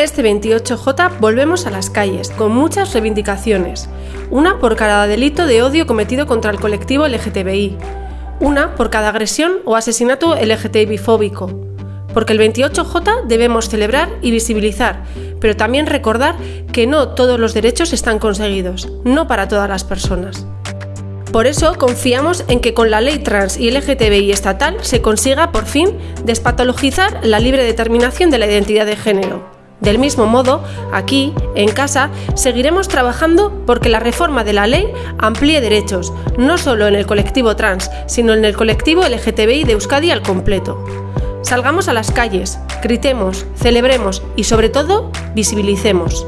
Este 28J volvemos a las calles, con muchas reivindicaciones, una por cada delito de odio cometido contra el colectivo LGTBI, una por cada agresión o asesinato LGTBI-fóbico, porque el 28J debemos celebrar y visibilizar, pero también recordar que no todos los derechos están conseguidos, no para todas las personas. Por eso confiamos en que con la ley trans y LGTBI estatal se consiga por fin despatologizar la libre determinación de la identidad de género del mismo modo, aquí, en casa, seguiremos trabajando porque la reforma de la ley amplíe derechos, no solo en el colectivo trans, sino en el colectivo LGTBI de Euskadi al completo. Salgamos a las calles, gritemos, celebremos y sobre todo visibilicemos.